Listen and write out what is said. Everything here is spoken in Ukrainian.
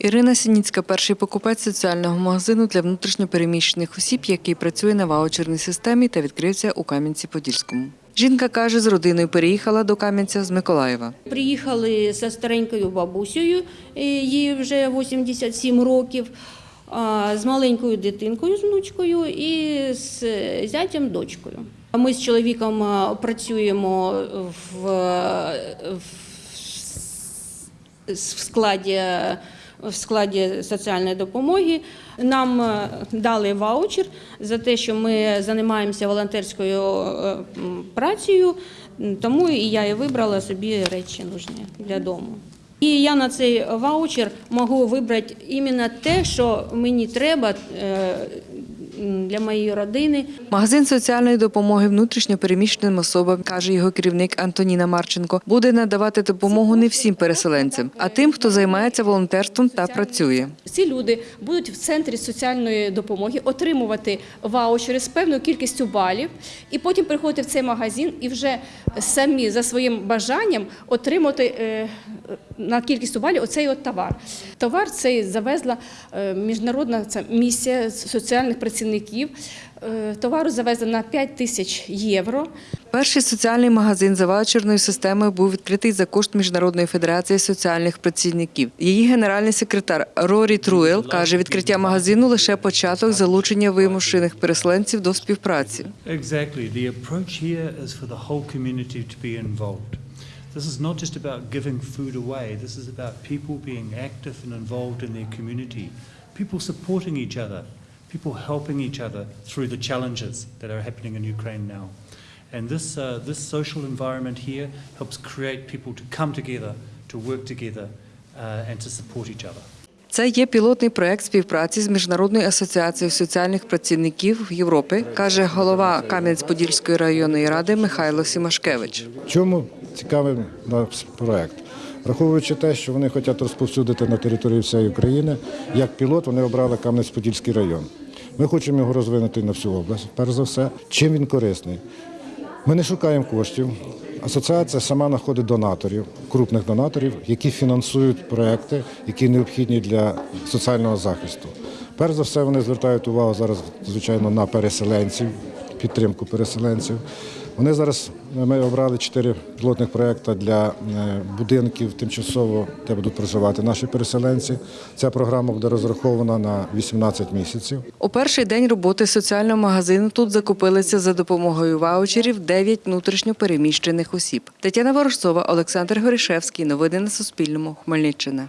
Ірина Сініцька, перший покупець соціального магазину для внутрішньопереміщених осіб, який працює на ваучерній системі та відкрився у Кам'янці-Подільському. Жінка каже, з родиною переїхала до Кам'янця з Миколаєва. Приїхали зі старенькою бабусею, їй вже 87 років, з маленькою дитинкою, з внучкою і з зятям дочкою. Ми з чоловіком працюємо в, в, в складі. В складі соціальної допомоги нам е, дали ваучер за те, що ми займаємося волонтерською е, працею, тому і я і вибрала собі речі нужні для дому. І я на цей ваучер можу вибрати іменно те, що мені треба е, для моєї родини. Магазин соціальної допомоги внутрішньопереміщеним особам, каже його керівник Антоніна Марченко, буде надавати допомогу не всім переселенцям, а тим, хто займається волонтерством та працює. Ці люди будуть в центрі соціальної допомоги отримувати ваучери з певною кількістю балів, і потім приходити в цей магазин і вже самі за своїм бажанням отримати е, на кількість балів оцей от товар. Товар цей завезла е, міжнародна ця місія соціальних працівників. Е, Товару завезли на 5 тисяч євро. Перший соціальний магазин за ваучерною системою був відкритий за кошт Міжнародної федерації соціальних працівників. Її генеральний секретар Рорі Труел каже, відкриття магазину лише початок залучення вимушених переселенців до співпраці. Exactly. The approach here is for the whole community to be involved. This is not just about giving food away, this is about people being active and involved in their community, people supporting each other, people helping each other through the challenges that are happening in Ukraine now. And this, uh, this social environment here helps create people to come together, to work together, uh, and to support each other. Це є пілотний проект співпраці з Міжнародною асоціацією соціальних працівників Європи, каже голова Кам'янець-Подільської районної ради Михайло Сімашкевич. Чому цікавий проект? Враховуючи те, що вони хочуть розповсюдити на території всієї України, як пілот вони обрали Кам'янець-Подільський район. Ми хочемо його розвинути на всю область. Перш за все, чим він корисний. Ми не шукаємо коштів. Асоціація сама знаходить донаторів, крупних донаторів, які фінансують проекти, які необхідні для соціального захисту. Перш за все, вони звертають увагу зараз, звичайно, на переселенців, підтримку переселенців. Вони зараз ми обрали чотири пілотних проекти для е, будинків тимчасово, де будуть проживати наші переселенці. Ця програма буде розрахована на 18 місяців. У перший день роботи соціального магазину тут закупилися за допомогою ваучерів 9 внутрішньо переміщених осіб. Тетяна Ворожцова, Олександр Горішевський. Новини на Суспільному. Хмельниччина.